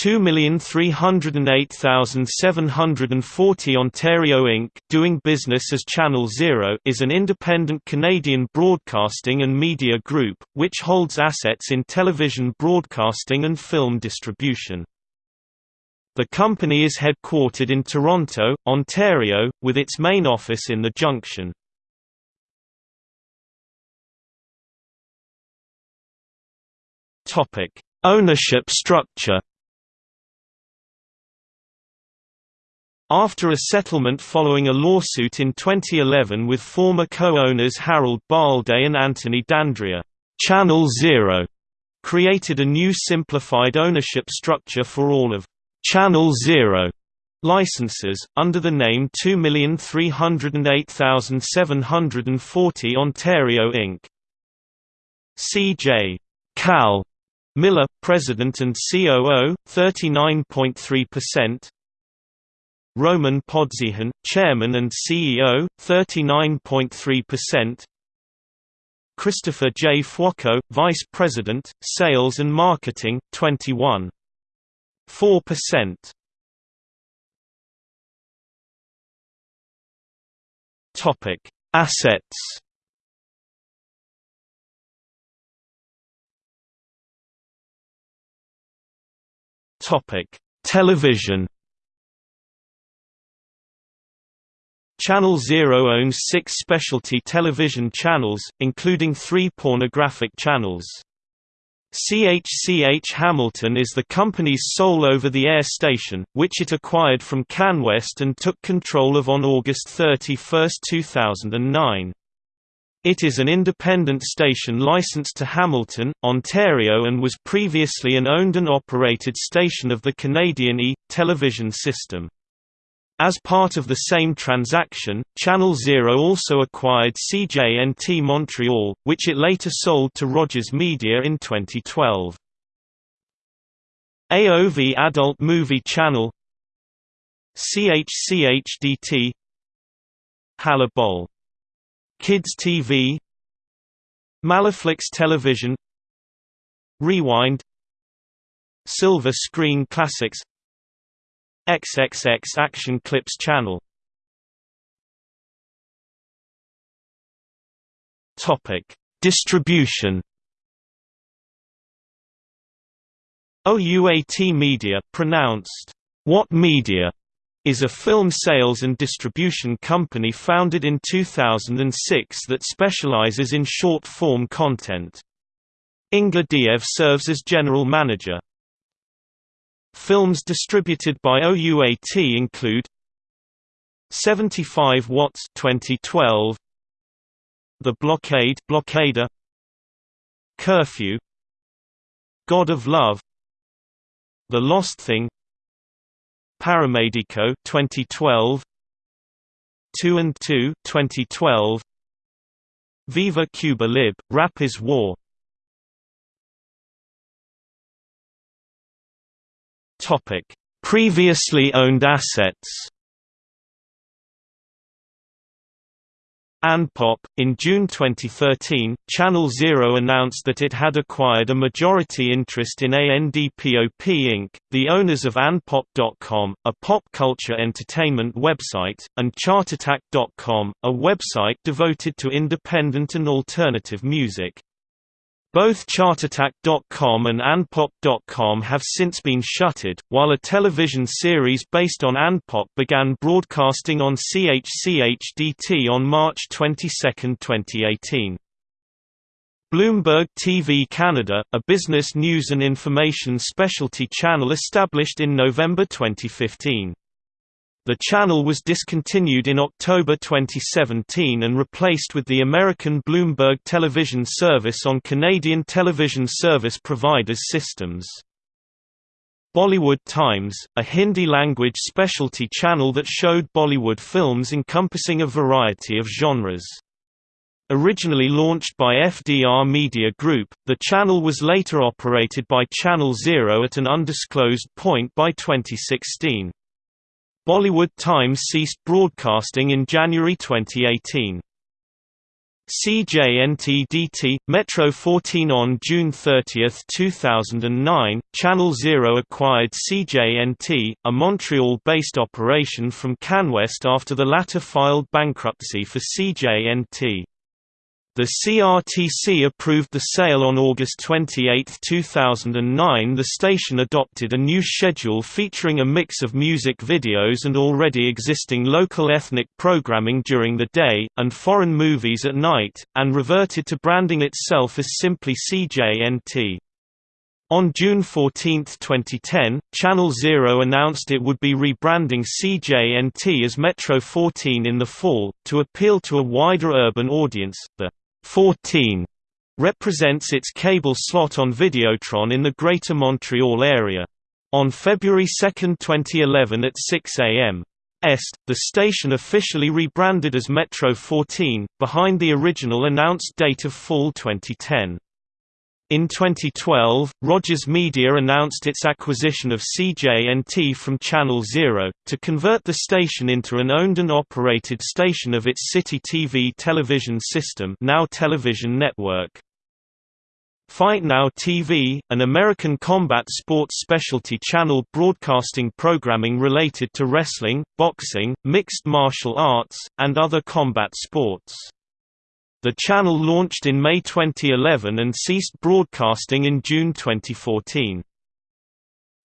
2308740 Ontario Inc. doing business as Channel Zero is an independent Canadian broadcasting and media group, which holds assets in television broadcasting and film distribution. The company is headquartered in Toronto, Ontario, with its main office in the Junction. Ownership structure. After a settlement following a lawsuit in 2011 with former co-owners Harold Balde and Anthony D'Andrea, Channel Zero created a new simplified ownership structure for all of Channel Zero licenses, under the name 2308740 Ontario Inc. C.J. Cal Millar, President and COO, 39.3%. Romen Podzyhun, Chairman and CEO, 39.3%. Christopher J. Fuoco, Vice President, Sales and Marketing, 21.4%. Topic: Assets. Topic: Television. Channel Zero owns six specialty television channels, including three pornographic channels. CHCH Hamilton is the company's sole over-the-air station, which it acquired from CanWest and took control of on August 31, 2009. It is an independent station licensed to Hamilton, Ontario and was previously an owned and operated station of the Canadian E! television system. As part of the same transaction, Channel Zero also acquired CJNT Montreal, which it later sold to Rogers Media in 2012. AOV Adult Movie Channel CHCHDT Halibol Kids TV Maliflix Television. Rewind. Silver Screen Classics XXX Action Clips Channel Topic: Distribution OUAT Media pronounced What Media is a film sales and distribution company founded in 2006 that specializes in short-form content. Inga Diev serves as general manager. Films distributed by OUAT include 75 Watts 2012 The Blockade Blockader Curfew God of Love The Lost Thing Paramedico 2012 2 and 2 2012 Viva Cuba Libre Rap is War Topic Previously owned assets Andpop. In June 2013, Channel Zero announced that it had acquired a majority interest in ANDPOP Inc., the owners of Andpop.com, a pop culture entertainment website, and Chartattack.com, a website devoted to independent and alternative music. Both Chartattack.com and Andpop.com have since been shuttered, while a television series based on Andpop began broadcasting on CHCHDT on March 22, 2018. Bloomberg TV Canada, a business news and information specialty channel established in November 2015. The channel was discontinued in October 2017 and replaced with the American Bloomberg television service on Canadian television service providers' systems. Bollywood Times, a Hindi-language specialty channel that showed Bollywood films encompassing a variety of genres. Originally launched by FDR Media Group, the channel was later operated by Channel Zero at an undisclosed point by 2016. Bollywood Times ceased broadcasting in January 2018. CJNT-DT, Metro 14 On June 30, 2009, Channel Zero acquired CJNT, a Montreal-based operation from CanWest after the latter filed bankruptcy for CJNT. The CRTC approved the sale on August 28, 2009 The station adopted a new schedule featuring a mix of music videos and already existing local ethnic programming during the day, and foreign movies at night, and reverted to branding itself as simply CJNT. On June 14, 2010, Channel Zero announced it would be rebranding CJNT as Metro 14 in the fall, to appeal to a wider urban audience. The 14 represents its cable slot on Videotron in the Greater Montreal area. On February 2, 2011 at 6 a.m. Est, the station officially rebranded as Metro 14, behind the original announced date of fall 2010. In 2012, Rogers Media announced its acquisition of CJNT from Channel Zero, to convert the station into an owned and operated station of its City TV television system now Television Network. Fight Now TV, an American combat sports specialty channel broadcasting programming related to wrestling, boxing, mixed martial arts, and other combat sports. The channel launched in May 2011 and ceased broadcasting in June 2014.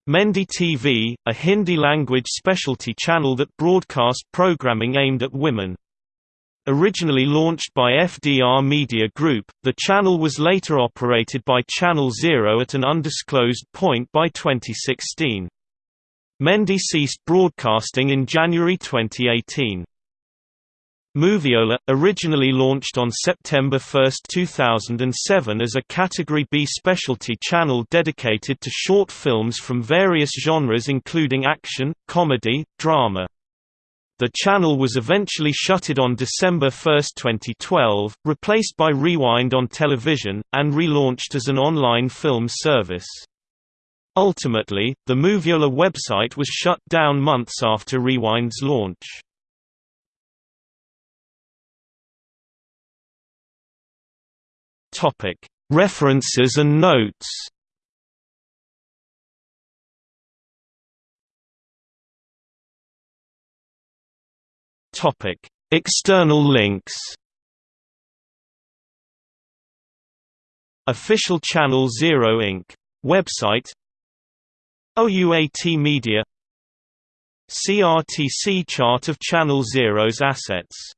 Mehndi TV, a Hindi-language specialty channel that broadcast programming aimed at women. Originally launched by FDR Media Group, the channel was later operated by Channel Zero at an undisclosed point by 2016. Mehndi ceased broadcasting in January 2018. Moviola, originally launched on September 1, 2007 as a Category B specialty channel dedicated to short films from various genres including action, comedy, drama. The channel was eventually shuttered on December 1, 2012, replaced by Rewind on television, and relaunched as an online film service. Ultimately, the Moviola website was shut down months after Rewind's launch. References and notes. External links. Official Channel Zero Inc. website OUAT Media CRTC chart of Channel Zero's assets